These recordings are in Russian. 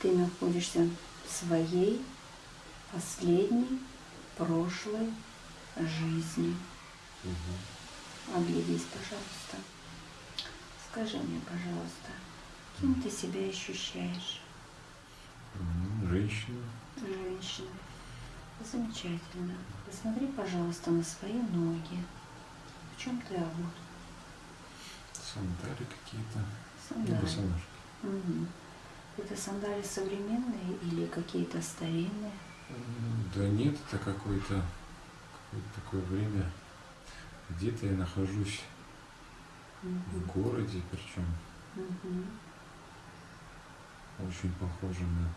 Ты находишься в своей последней прошлой жизни. Оглядись, пожалуйста. Скажи мне, пожалуйста, кем ты себя ощущаешь? Женщина. Женщина. Замечательно. Посмотри, пожалуйста, на свои ноги. В чем ты обут? Сандали какие-то. Сандали. босоножки. Это сандали современные или какие-то старинные? Да нет, это какое-то какое-то такое время. Где-то я нахожусь в Мгм. городе, причем Мгм. очень похоже на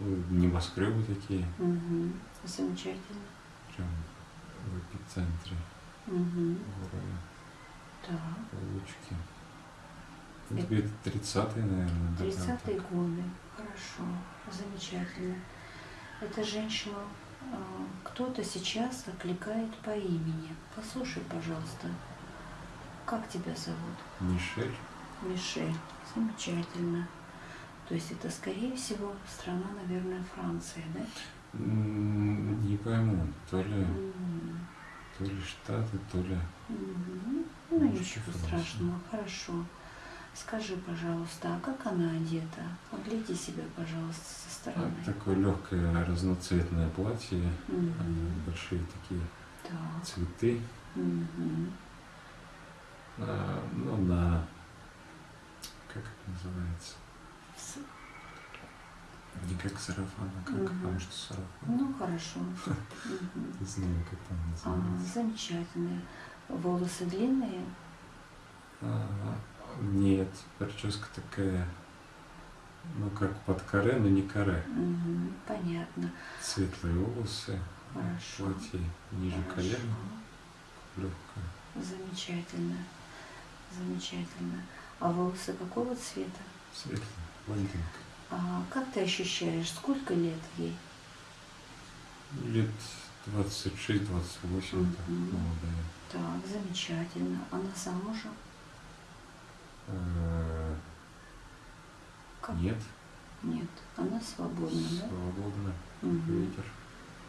ну, небоскребы такие, Мгм. Замечательно. прям в эпицентре Мгм. города. Так. Получки. Ну, Это- где-то 30-е, наверное. да, Тридцатые там так. годы. Хорошо. Замечательно. Эта женщина, а, кто-то сейчас окликает по имени. Послушай, пожалуйста, как тебя зовут? Мишель. Мишель. Замечательно. То есть это, скорее всего, страна, наверное, Франция, да? Не пойму, то ли, М, то ли Штаты, то ли... мгм. Ну, ничего страшного. Хорошо. Скажи, пожалуйста, а как она одета? Огляди себя, пожалуйста, со стороны. такое легкое разноцветное платье, Мгм. большие такие Так. цветы. Мгм. А, ну, на... Как это называется? С- Не как сарафан, а как, Мгм. потому что сарафан. Ну, хорошо. Не знаю, как там А, называется. замечательно. Волосы длинные? Нет, прическа такая, ну, как под каре, но не каре. Мгм. Понятно. Светлые волосы, Хорошо. платье ниже Хорошо. колена, легкое. Замечательно. Замечательно. А волосы какого цвета? Светлое, блондинка. А как ты ощущаешь, сколько лет ей? Лет 26-28, так, Мгм. молодая. Так, замечательно. Она замужем? Э, Как? Нет, Нет, она свободна, да? свободно, Мгм. ветер.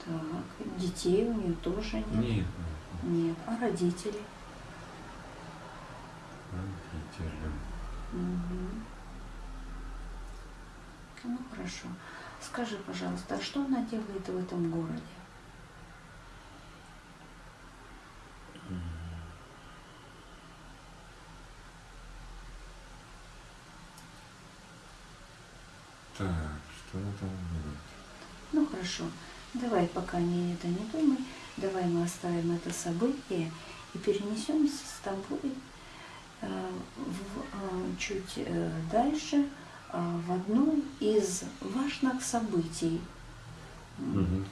Так, детей у нее тоже нет? Нет, нет. А родители? родители. Мгм. Ну хорошо. Скажи, пожалуйста, а что она делает в этом городе? Так, что она там делает? Ну хорошо. Давай, пока не это не думай, давай мы оставим это событие и перенесемся с тобой э, в, э, чуть э, дальше э, в одно из важных событий. М,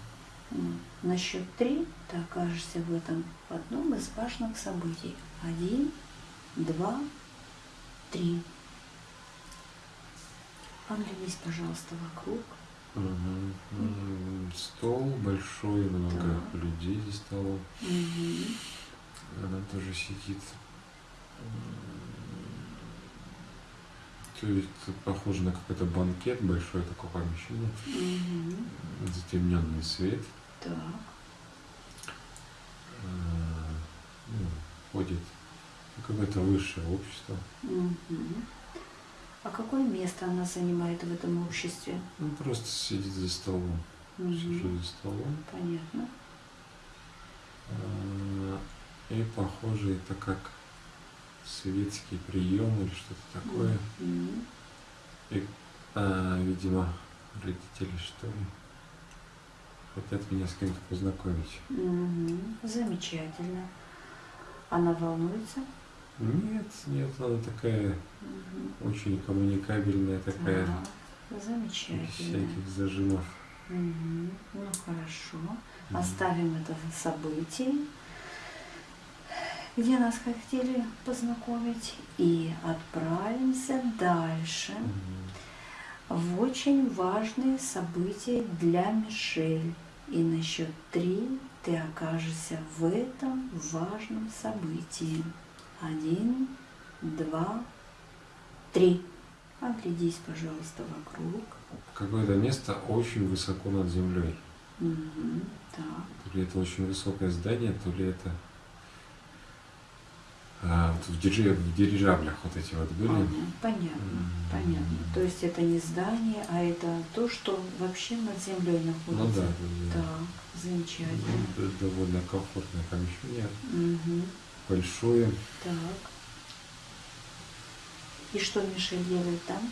На счет три ты окажешься в этом в одном из важных событий. Один, два, три. Оглянись, пожалуйста, вокруг. М, Стол большой, много Так. людей за столом. Мгм. Она тоже сидит. То есть похоже на какой-то банкет, большое такое помещение, Мгм. затемненный свет. Так. Э, ну, ходит какое-то высшее общество. Мгм. А какое место она занимает в этом обществе? Ну, просто сидит за столом. Мгм. Сижу за столом. Понятно. Э, И похоже это как светский прием или что-то такое. Мгм. И, а, видимо, родители что ли хотят меня с кем-то познакомить. Мгм. Замечательно. Она волнуется? Нет, нет, она такая Мгм. очень коммуникабельная, такая Так, без Замечательно. всяких зажимов. Мгм. Ну хорошо. Мгм. Оставим это событие, где нас хотели познакомить, и отправимся дальше. Мгм. в очень важные события для Мишель. И на счет три ты окажешься в этом важном событии. Один, два, три. Оглядись, пожалуйста, вокруг. Какое-то место очень высоко над землей. Мгм, Так. То ли это очень высокое здание, то ли это а, вот в, дирижа- в дирижаблях вот эти вот были. Ага, понятно, М. понятно. То есть это не здание, а это то, что вообще над землей Ну да, находится. да, да. Так, замечательно. Ну, д- довольно комфортное помещение, Мгм, большое. Так. И что Мишель делает там?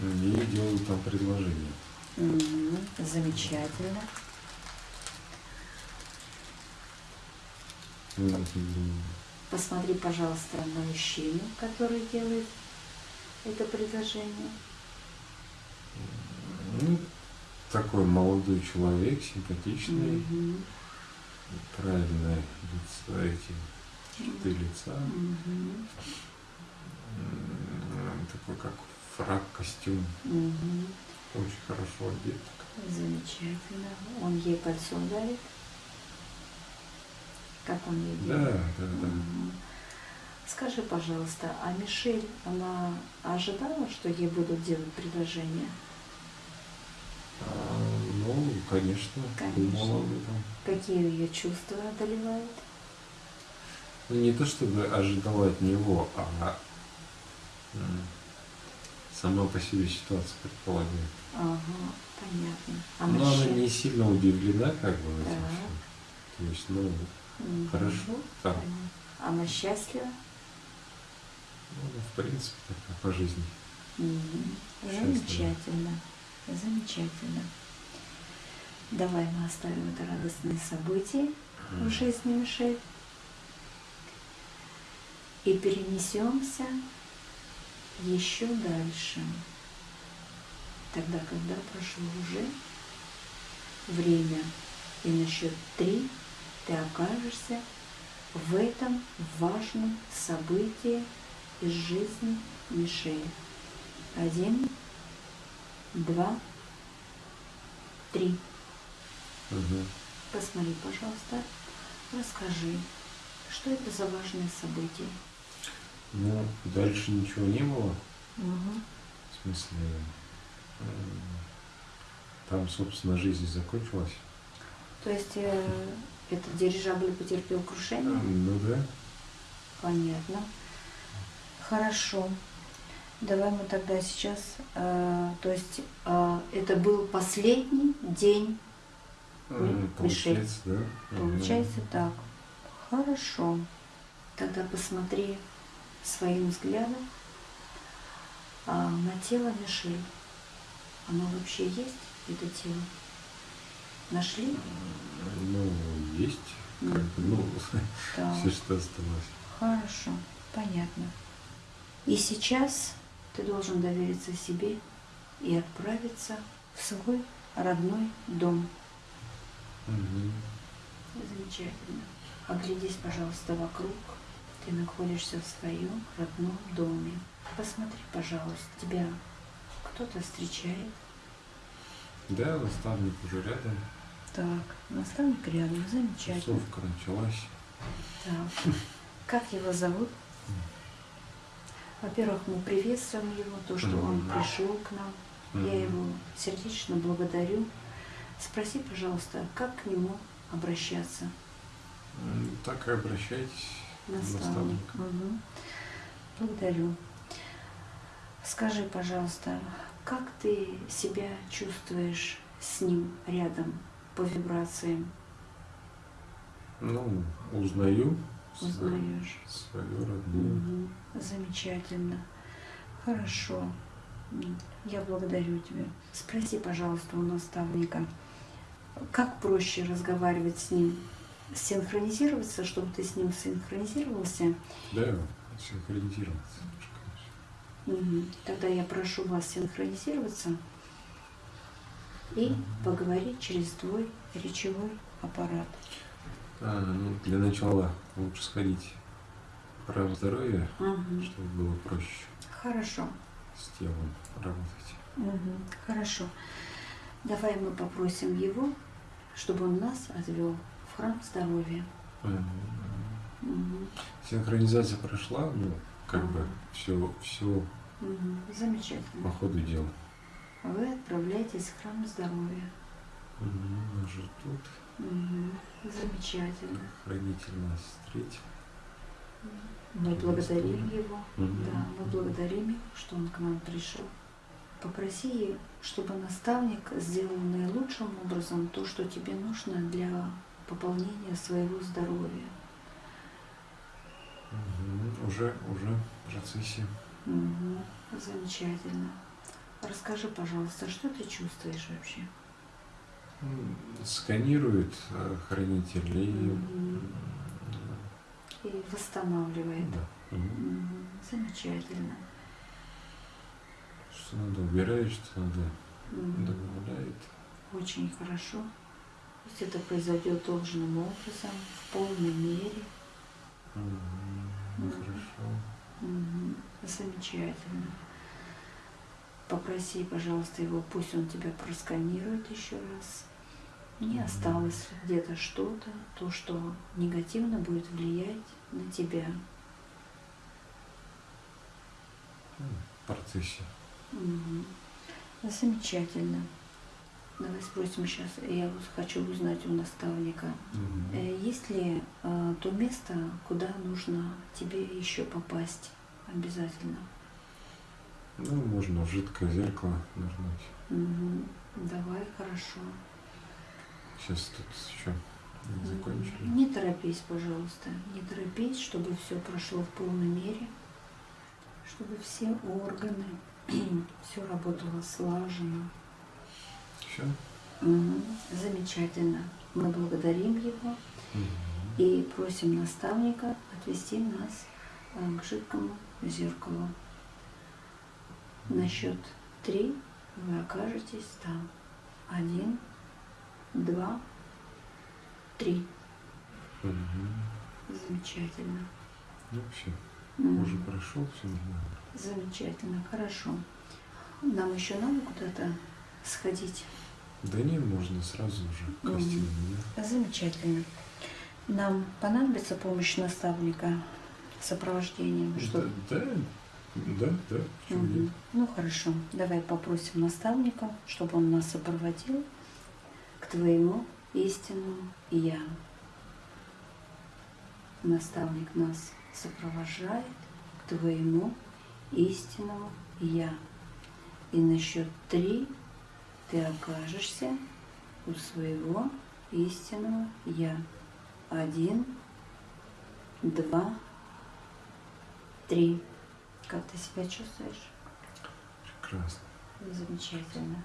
И делают там предложение. Мгм, Замечательно. Посмотри, пожалуйста, на мужчину, который делает это предложение. Ну, такой молодой человек, симпатичный, Мгм, правильное лицо, эти черты лица. М, Такой как фрак, костюм. мгм. Очень хорошо одет. Замечательно. Он ей кольцо дарит. Как он ей Да, да, да. Мгм. Скажи, пожалуйста, а Мишель, она ожидала, что ей будут делать предложение? А, ну, конечно, Конечно. думала об этом. Какие ее чувства одолевают? Ну, не то чтобы ожидала от него, а сама по себе ситуация предполагает. Ага, понятно. А Но она не сильно удивлена, как бы, этим Так. всем. То есть, ну, Мгм. хорошо, так. Понятно. Она счастлива? Ну, в принципе, так по жизни. Счастлива. Замечательно. Замечательно. Давай мы оставим это радостное событие в жизни Мишель и перенесемся еще дальше. Тогда, когда прошло уже время, и на счет три ты окажешься в этом важном событии из жизни Мишель. Один, два, три. Мгм. Посмотри, пожалуйста, расскажи, что это за важное событие? Ну, дальше ничего не было. Мгм. В смысле, м, там, собственно, жизнь закончилась. То есть э, этот дирижабль потерпел крушение? Ну да. Понятно. Хорошо. Давай мы тогда сейчас, э, то есть э, это был последний день, Мишель. Получается, да. Получается так. Хорошо. Тогда посмотри своим взглядом а, на тело Мишель. Оно вообще есть, это тело? Нашли? Ну, есть, как ну, Да. все, что осталось. Хорошо, понятно. И сейчас ты должен довериться себе и отправиться в свой родной дом. Мгм. Замечательно. Оглядись, пожалуйста, вокруг. Ты находишься в своем родном доме. Посмотри, пожалуйста, тебя кто-то встречает. Да, наставник уже рядом. Так, наставник рядом, замечательно. Тусовка началась. Так. Как его зовут? Во-первых, мы приветствуем его, то, что он пришел к нам. Я его сердечно благодарю. Спроси, пожалуйста, как к нему обращаться? Так и обращайтесь. Наставник. Мгм. Благодарю. Скажи, пожалуйста, как ты себя чувствуешь с ним рядом по вибрациям? Ну, узнаю Узнаешь? свою родную. Мгм. Замечательно. Хорошо. Я благодарю тебя. Спроси, пожалуйста, у наставника, как проще разговаривать с ним? Синхронизироваться, чтобы ты с ним синхронизировался? Да, синхронизироваться. Мгм. Тогда я прошу вас синхронизироваться и поговорить через твой речевой аппарат. А, ну, для начала лучше сходить в право здоровья, Мгм. чтобы было проще Хорошо. с телом работать. Мгм. Хорошо. Давай мы попросим его, чтобы он нас отвел храм здоровья. Мгм. Синхронизация прошла, ну, как бы Ага. все, все по Замечательно. ходу дела. Вы отправляетесь в храм здоровья. Мгм, Уже тут Мгм. Замечательно. хранитель нас встретил. Мы благодарим его. Мгм. Да, мы благодарим его, что он к нам пришел. Попроси, чтобы наставник сделал наилучшим образом то, что тебе нужно для пополнения своего здоровья. Мгм, Уже, уже в процессе. Мгм. Замечательно. Расскажи, пожалуйста, что ты чувствуешь вообще? Сканирует э, хранитель и м, И восстанавливает. да. Мгм. Мгм. Замечательно. Что надо убирает, что надо Мгм. добавляет. Очень хорошо. Пусть это произойдет должным образом, в полной мере. Мгм. Хорошо. Мгм. Замечательно. Попроси, пожалуйста, его, пусть он тебя просканирует еще раз. Не Мгм. осталось где-то что-то, то, что негативно будет влиять на тебя. В процессе. Мгм. Замечательно. Давай спросим сейчас, я хочу узнать у наставника, э, есть ли э, то место, куда нужно тебе еще попасть обязательно? Ну, можно в жидкое зеркало нажать. Мгм. Давай, хорошо. Сейчас тут еще не закончили. Не торопись, пожалуйста, не торопись, чтобы все прошло в полной мере, чтобы все органы, все работало слаженно. Все? Мгм. Замечательно. Мы благодарим его и просим наставника отвести нас э, к жидкому зеркалу. На счет три вы окажетесь там. Один, два, три. Замечательно. Ну, все. Мгм. Уже прошел, все нормально. Замечательно, хорошо. Нам еще надо куда-то сходить. Да не, можно сразу уже к да? Замечательно. Нам понадобится помощь наставника сопровождением? Что? Да, да, да, да, нет? Ну хорошо, давай попросим наставника, чтобы он нас сопроводил к твоему истинному я. Наставник нас сопровождает к твоему истинному я. И на счет три ты окажешься у своего истинного я. Один, два, три. Как ты себя чувствуешь? Прекрасно. Замечательно.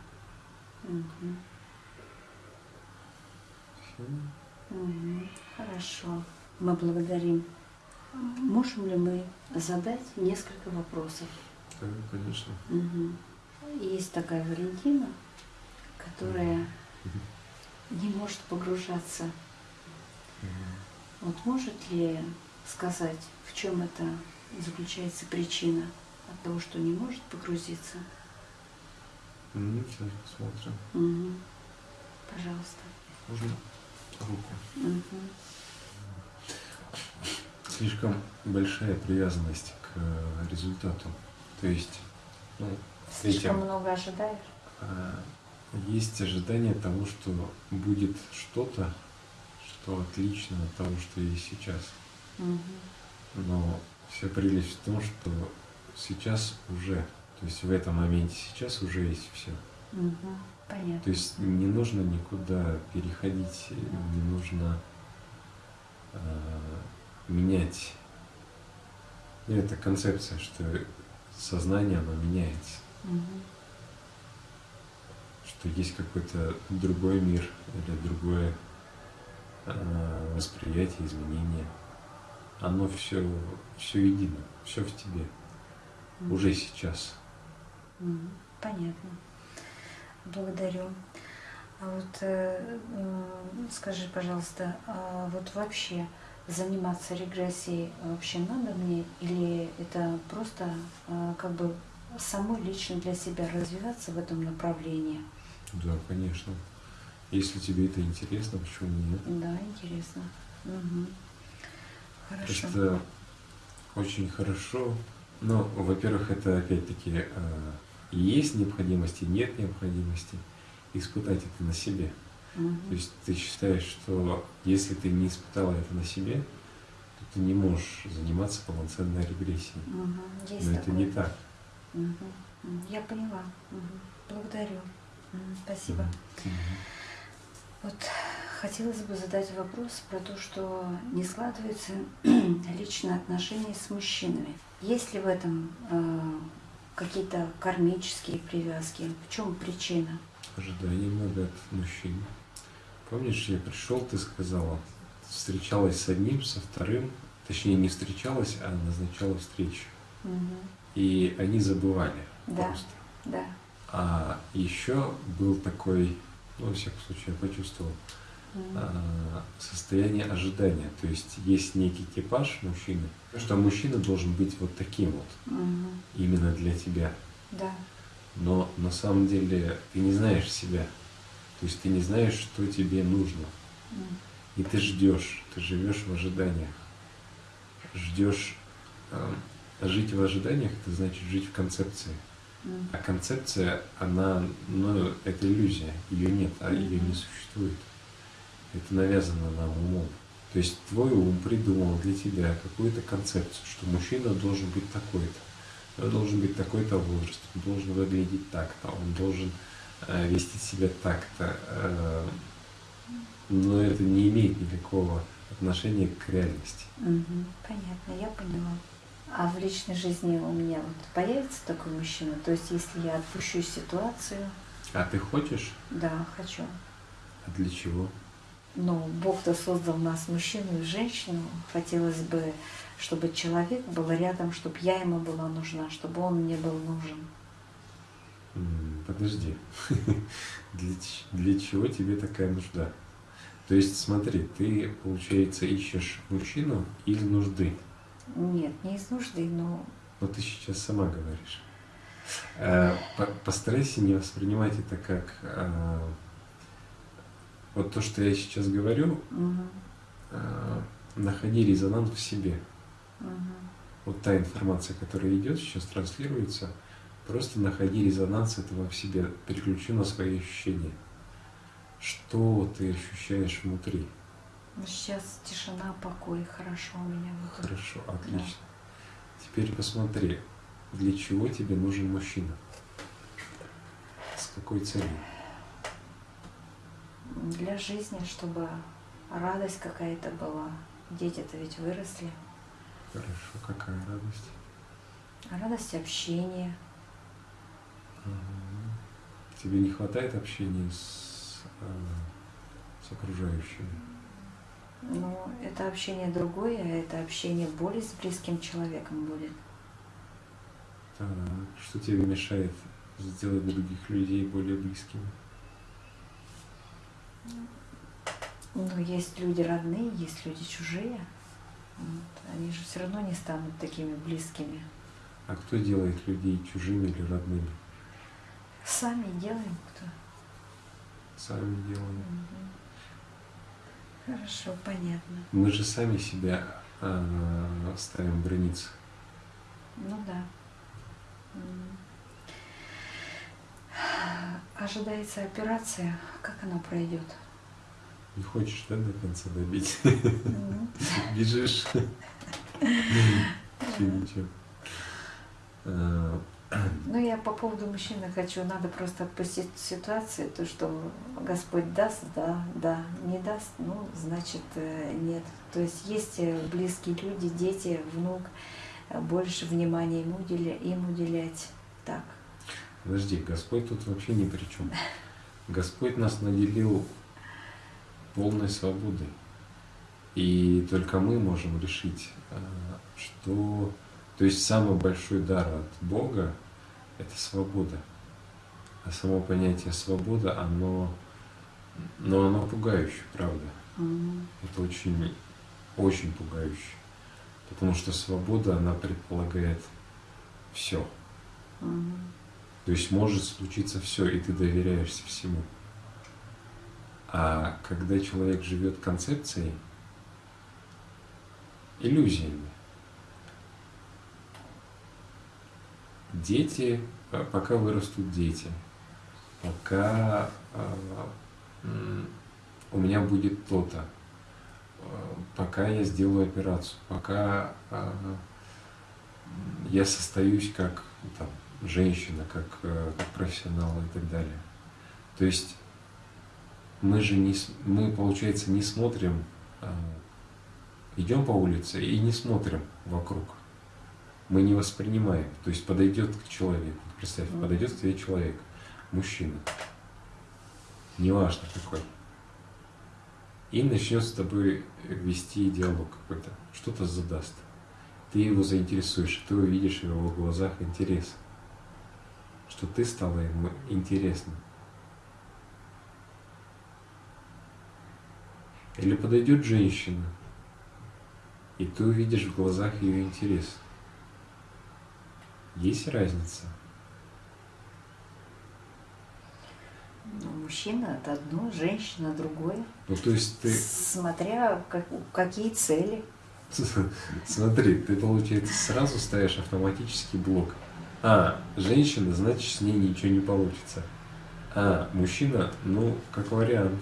Все. Мгм. Хорошо. Мы благодарим. Можем ли мы задать несколько вопросов? Да, конечно. Мгм. Есть такая Валентина, которая не может погружаться. Вот может ли сказать, в чем это заключается причина от того, что не может погрузиться? Ну, сейчас посмотрим. Мгм. Пожалуйста. Можно руку. Мгм. Слишком большая привязанность к э, результату. То есть, ну, Слишком этим, много ожидаешь? Есть ожидание того, что будет что-то, что отлично от того, что есть сейчас. Мгм. Но вся прелесть в том, что сейчас уже, то есть в этом моменте сейчас уже есть все. Мгм. Понятно. То есть не нужно никуда переходить, не нужно э, менять. Ну, это концепция, что сознание, оно меняется, Мгм. Что есть какой-то другой мир или другое э, восприятие, изменение. Оно все, все едино, все в тебе, Мгм. уже сейчас. Мгм. Понятно. Благодарю. А вот э, м, скажи, пожалуйста, а вот вообще заниматься регрессией вообще надо мне или это просто э, как бы самой лично для себя развиваться в этом направлении? Да, конечно. Если тебе это интересно, почему нет? Да, интересно. Мгм. Хорошо. Это очень хорошо Ну, во-первых, это опять-таки э, есть необходимость и нет необходимости испытать это на себе. Мгм. То есть ты считаешь, что если ты не испытала это на себе, то ты не можешь заниматься полноценной регрессией. Есть Но это такое. не так. М, Я поняла. Мгм. Благодарю. Спасибо. Вот хотелось бы задать вопрос про то, что не складываются личные отношения с мужчинами. Есть ли в этом э, какие-то кармические привязки? В чем причина? Ожиданий много от мужчин. Помнишь, я пришел, ты сказала, встречалась с одним, со вторым, точнее не встречалась, а назначала встречу. Мгм. И они забывали Да. просто. Да. А еще был такой, ну, во всяком случае, я почувствовал, а, состояние ожидания. То есть есть некий типаж мужчины, что мужчина должен быть вот таким вот, Мгм. именно для тебя. Да. Но на самом деле ты не знаешь себя. То есть ты не знаешь, что тебе нужно. М. И ты ждешь, ты живешь в ожиданиях. Ждешь. э, жить в ожиданиях это значит жить в концепции. М. А концепция, она, ну, это иллюзия, ее нет, а ее не существует. Это навязано нам умом. То есть твой ум придумал для тебя какую-то концепцию, что мужчина должен быть такой-то, он должен быть такой-то возраст, он должен выглядеть так-то, он должен э, вести себя так-то. э, но это не имеет никакого отношения к реальности. Мгм. Понятно, я поняла. А в личной жизни у меня вот появится такой мужчина? То есть, если я отпущу ситуацию, А ты хочешь? да, хочу. А для чего? Но Бог-то создал нас, мужчину и женщину. Хотелось бы, чтобы человек был рядом, чтобы я ему была нужна, чтобы он мне был нужен. Подожди. Для, для чего тебе такая нужда? То есть, смотри, ты, получается, ищешь мужчину из нужды. Нет, не из нужды, но Вот ты сейчас сама говоришь. Э, по- Постарайся не воспринимать это как э, вот то, что я сейчас говорю, э, находи резонанс в себе. мгм, Вот та информация, которая идет, сейчас транслируется, просто находи резонанс этого в себе, переключи на свои ощущения. Что ты ощущаешь внутри? Ну, сейчас тишина, покой, хорошо у меня. это. Хорошо, отлично. Теперь посмотри, для чего тебе нужен мужчина? С какой целью? Для жизни, чтобы радость какая-то была. Дети-то ведь выросли. Хорошо, какая радость? Радость общения. Тебе не хватает общения с, э, с окружающими? Ну, это общение другое, а это общение более с близким человеком будет. Так, что тебе мешает сделать других людей более близкими? Ну, есть люди родные, есть люди чужие. Вот. Они же все равно не станут такими близкими. А кто делает людей чужими или родными? Сами делаем кто. Сами делаем. Мгм. Хорошо, понятно. Мы же сами себя э, ставим границы. Ну да. Ожидается операция. Как она пройдет? Не хочешь, да, до конца добить? Мгм. Бежишь. Ничего, ничего. Э, Ну, я по поводу мужчины хочу, надо просто отпустить ситуацию, то, что Господь даст, да, да, не даст, ну, значит, э, нет. То есть есть э, близкие люди, дети, внук, э, больше внимания им, уделя, им уделять. Так. Подожди, Господь тут вообще ни при чем. Господь нас наделил полной свободой. И только мы можем решить, что... То есть самый большой дар от Бога – это свобода. А само понятие свобода, оно, но оно пугающее, правда. Мгм. Это очень, очень пугающе. Потому что свобода, она предполагает все. Мгм. То есть может случиться все, и ты доверяешься всему. А когда человек живет концепцией, иллюзиями, дети, э, пока вырастут дети, пока у меня будет то-то, пока я сделаю операцию, пока я состоюсь как там, женщина, как, как профессионал и так далее. То есть мы же не, мы, получается, не смотрим, идем по улице и не смотрим вокруг мы не воспринимаем. То есть подойдет к человеку, представь, подойдет к тебе человек, мужчина, неважно какой, и начнет с тобой вести диалог какой-то, что-то задаст. Ты его заинтересуешь, ты увидишь в его глазах интерес, что ты стала ему интересным. Или подойдет женщина, и ты увидишь в глазах ее интерес – есть разница? Ну, мужчина это одно, женщина другое. Ну, то есть ты... Смотря как, какие цели. Смотри, ты, получается, сразу ставишь автоматический блок. А, женщина, значит, с ней ничего не получится. А, мужчина, ну, как вариант.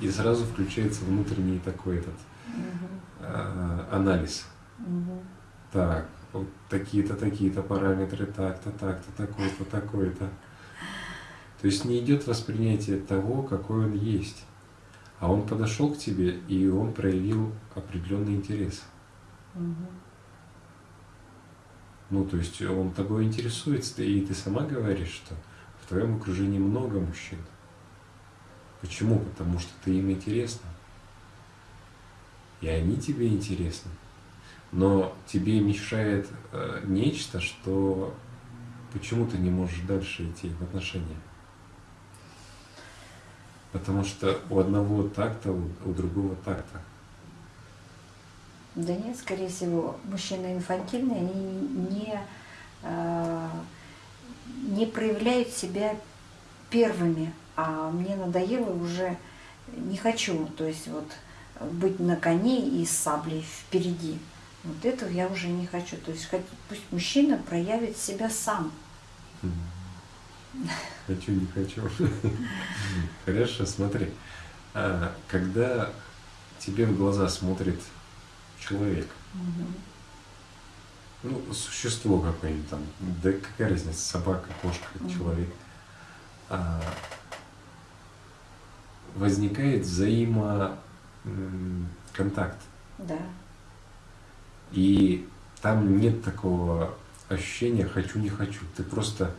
И сразу включается внутренний такой этот угу. а, анализ. Угу. Так, вот такие-то, такие-то параметры, так-то, так-то, такой-то, такой-то. То есть не идет воспринятие того, какой он есть. А он подошел к тебе, и он проявил определенный интерес. Угу. Ну, то есть он тобой интересуется, и ты сама говоришь, что в твоем окружении много мужчин. Почему? Потому что ты им интересна. И они тебе интересны но тебе мешает э, нечто, что почему ты не можешь дальше идти в отношения. Потому что у одного так-то, у другого так-то. Да нет, скорее всего, мужчины инфантильные, они не, э, не проявляют себя первыми, а мне надоело уже, не хочу, то есть вот быть на коне и с саблей впереди. Вот этого я уже не хочу. То есть пусть мужчина проявит себя сам. Хочу, не хочу. Хорошо, смотри. А, когда тебе в глаза смотрит человек, ну, существо какое-нибудь там, да какая разница, собака, кошка, человек, а, возникает взаимконтакт. Да. И там нет такого ощущения «хочу, не хочу». Ты просто,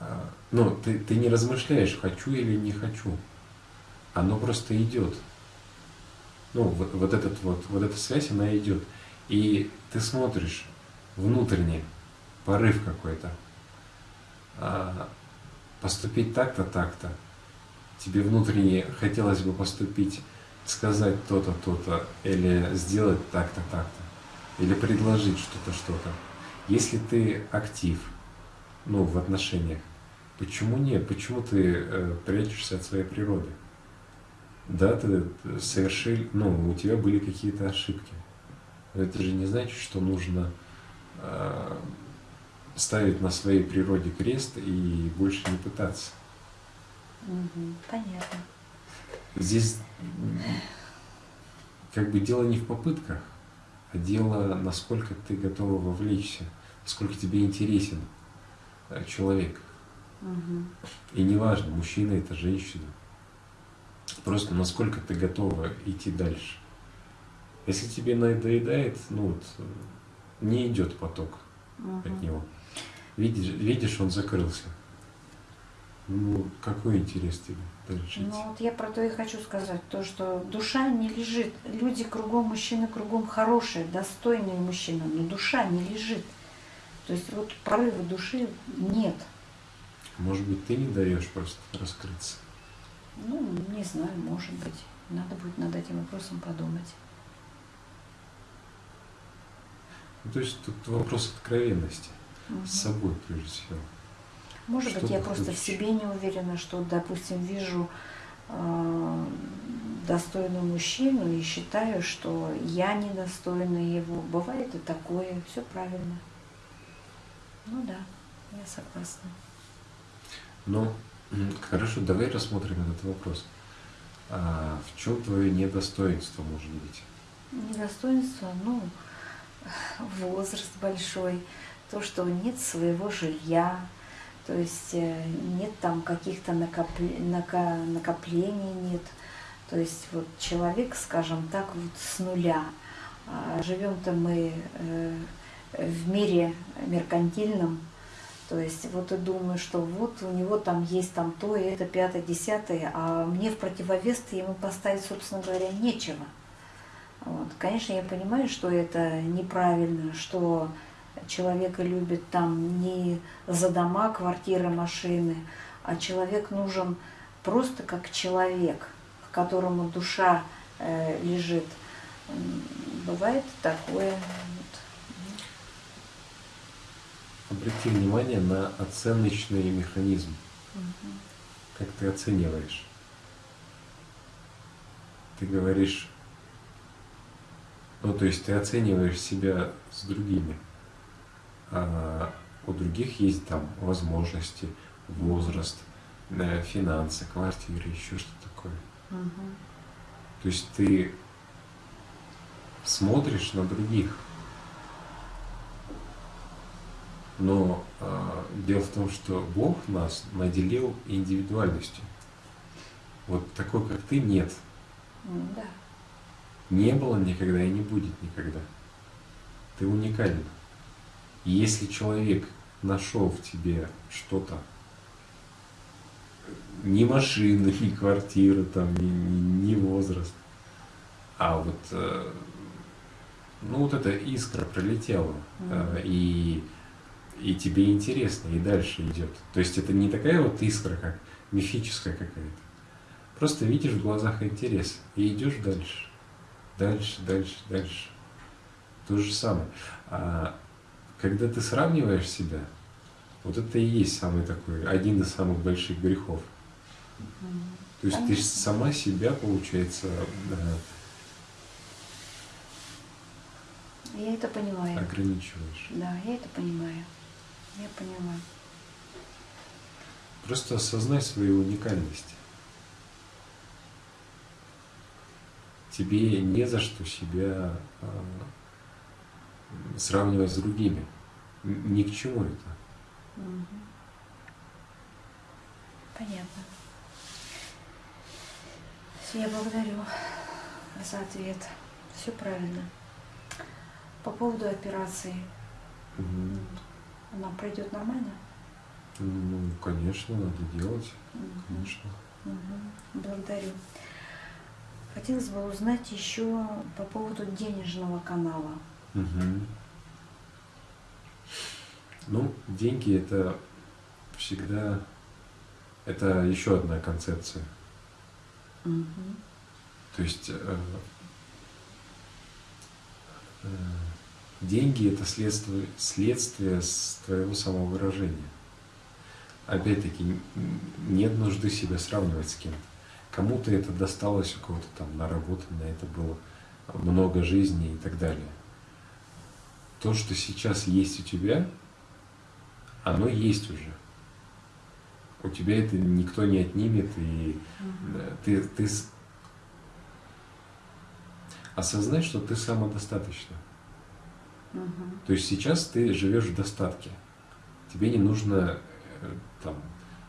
а, ну, ты, ты не размышляешь «хочу или не хочу». Оно просто идет. Ну, вот, вот, этот вот, вот эта связь, она идет. И ты смотришь внутренне, порыв какой-то. А, поступить так-то, так-то. Тебе внутренне хотелось бы поступить, сказать то-то, то-то, или сделать так-то, так-то или предложить что-то, что-то. Если ты актив, ну, в отношениях, почему нет? Почему ты э, прячешься от своей природы? Да, ты совершил, ну, у тебя были какие-то ошибки. Это же не значит, что нужно э, ставить на своей природе крест и больше не пытаться. Угу, понятно. Здесь как бы дело не в попытках, дело, насколько ты готова вовлечься, насколько тебе интересен э, человек. Угу. И неважно, мужчина это женщина. Просто насколько ты готова идти дальше. Если тебе надоедает, ну вот, не идет поток угу. от него. Видишь, видишь, он закрылся. Ну, какой интерес тебе дальше Ну, вот я про то и хочу сказать, то, что душа не лежит. Люди кругом, мужчины кругом хорошие, достойные мужчины, но душа не лежит. То есть вот прорыва души нет. Может быть, ты не даешь просто раскрыться? Ну, не знаю, может быть. Надо будет над этим вопросом подумать. Ну, то есть тут вопрос откровенности угу. с собой, прежде всего. Может что быть, я просто в себе не уверена, что, допустим, вижу э, достойного мужчину и считаю, что я недостойна его. Бывает и такое, все правильно. Ну да, я согласна. Ну, хорошо, давай рассмотрим этот вопрос. А в чем твое недостоинство может быть? Недостоинство, ну, возраст большой, то, что нет своего жилья, то есть э, нет там каких-то накоплений, нет. То есть вот человек, скажем так, вот с нуля. А живем-то мы э, в мире меркантильном, то есть вот и думаю, что вот у него там есть там то, и это, пятое, десятое, а мне в противовес ему поставить, собственно говоря, нечего. Вот. Конечно, я понимаю, что это неправильно, что человека любят там не за дома, квартиры, машины, а человек нужен просто как человек, к которому душа э, лежит. Бывает такое. Обрати внимание на оценочный механизм. Мгм. Как ты оцениваешь? Ты говоришь, ну то есть ты оцениваешь себя с другими. А у других есть там возможности, возраст, э, финансы, квартиры, еще что такое. Мгм. То есть ты смотришь на других. Но э, дело в том, что Бог нас наделил индивидуальностью. Вот такой, как ты, нет. Да. Не было никогда и не будет никогда. Ты уникален. И если человек нашел в тебе что-то, ни машины, ни квартиры, там, ни, ни- ни возраст, а вот, э, ну вот эта искра пролетела, э, и, и тебе интересно, и дальше идет. То есть это не такая вот искра, как мифическая какая-то. Просто видишь в глазах интерес и идешь дальше. Дальше, дальше, дальше. То же самое. А когда ты сравниваешь себя, вот это и есть самый такой, один из самых больших грехов. То есть ты сама себя, получается, э, Я это понимаю. ограничиваешь. Да, я это понимаю. Я понимаю. Просто осознай свою уникальность. Тебе не за что себя э, сравнивать с другими. Ни к чему это. Понятно. Я благодарю за ответ. Все правильно. По поводу операции, Мгм. она пройдет нормально? Ну, конечно, надо делать, Мгм. конечно. Мгм. Благодарю. Хотелось бы узнать еще по поводу денежного канала. Мгм. Ну, деньги это всегда это еще одна концепция. Мгм. То есть э, э, деньги это следствие, следствие с твоего самовыражения. Опять-таки, нет нужды себя сравнивать с кем-то. Кому-то это досталось, у кого-то там наработано, это было много жизней и так далее. То, что сейчас есть у тебя, оно есть уже. У тебя это никто не отнимет, и да, ты, ты осознай, что ты самодостаточна. Мгм. То есть сейчас ты живешь в достатке. Тебе не нужно э, там,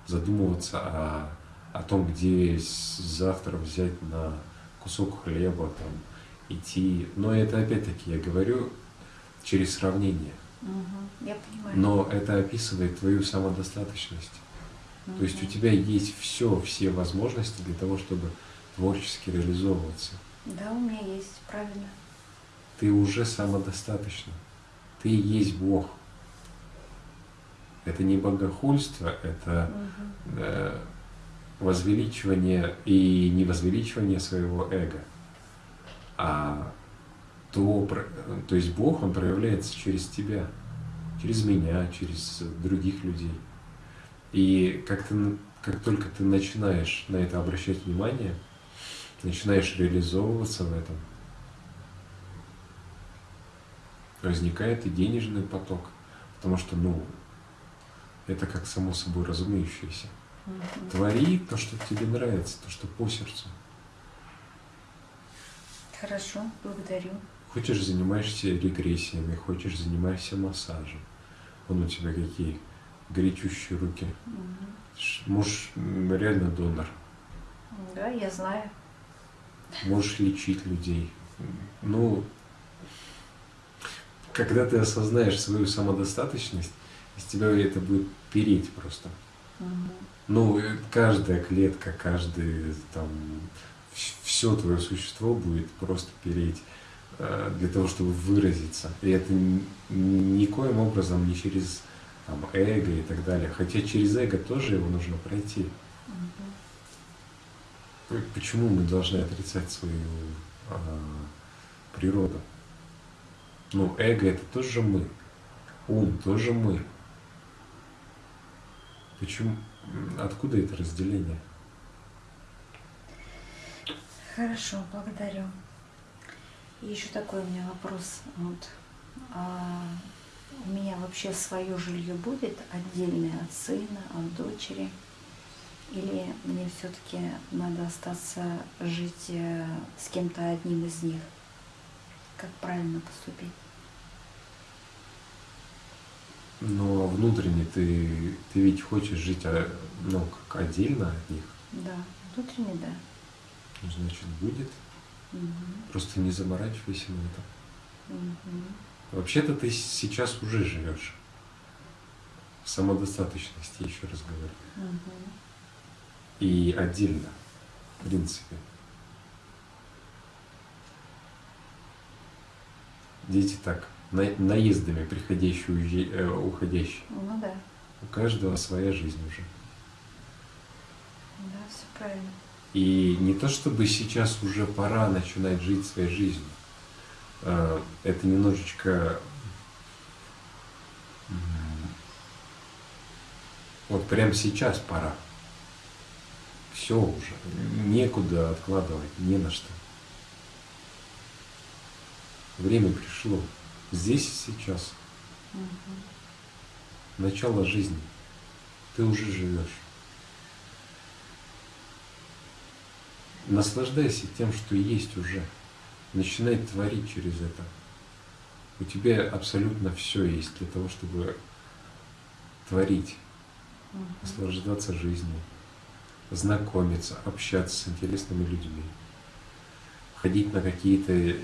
задумываться о, о том, где завтра взять на кусок хлеба, там, идти. Но это опять-таки я говорю через сравнение. Мгм. Я понимаю. Но это описывает твою самодостаточность. То есть у тебя есть все, все возможности для того, чтобы творчески реализовываться. Да, у меня есть, правильно. Ты уже самодостаточна. Ты есть Бог. Это не богохульство, это Мгм. э, возвеличивание и не возвеличивание своего эго, а то, то есть Бог, Он проявляется через тебя, через меня, через других людей. И как, ты, как только ты начинаешь на это обращать внимание, начинаешь реализовываться в этом, возникает и денежный поток. Потому что, ну, Это как само собой разумеющееся. Мгм. Твори то, что тебе нравится, то, что по сердцу. Хорошо, благодарю. Хочешь, занимаешься регрессиями, хочешь, занимаешься массажем. Вон у тебя какие горячущие руки. Ш- Муж реально донор. Да, я знаю. Можешь лечить людей. Ну, когда ты осознаешь свою самодостаточность, из тебя это будет переть просто. Мгм. Ну, э, каждая клетка, каждый там, все твое существо будет просто переть для того, чтобы выразиться. И это никоим образом не через там, эго и так далее. Хотя через эго тоже его нужно пройти. П- Почему мы должны отрицать свою а, природу? Ну, эго это тоже мы. Ум тоже мы. Почему? Откуда это разделение? Хорошо, благодарю. И еще такой у меня вопрос. Вот, а у меня вообще свое жилье будет отдельное от сына, от дочери? Или мне все-таки надо остаться жить э, с кем-то одним из них? Как правильно поступить? Но внутренне ты, ты ведь хочешь жить а, ну, как отдельно от них. Да, внутренне да. Ну, значит, будет. Мгм, Просто не заморачивайся на это. мгм. Вообще-то ты сейчас уже живешь. В самодостаточности, еще раз говорю. Мгм. И отдельно, в принципе. Дети так, на- наездами приходящие, э, уходящие. Ну да, У каждого своя жизнь уже. да, все правильно. И не то чтобы сейчас уже пора начинать жить своей жизнью. Э, Это немножечко вот прямо сейчас пора. Все уже. Некуда откладывать, не на что. Время пришло. Здесь и сейчас. Начало жизни. Ты уже живешь. Наслаждайся тем, что есть уже. Начинай творить через это. У тебя абсолютно все есть для того, чтобы творить, наслаждаться жизнью, знакомиться, общаться с интересными людьми, ходить на какие-то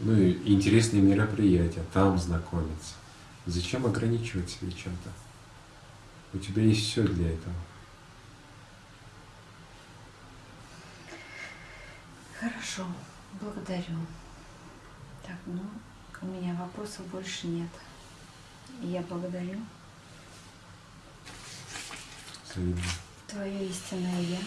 ну, интересные мероприятия, там знакомиться. Зачем ограничивать себя чем-то? У тебя есть все для этого. Хорошо, благодарю. Так, ну, у меня вопросов больше нет. Я благодарю твое истинное я.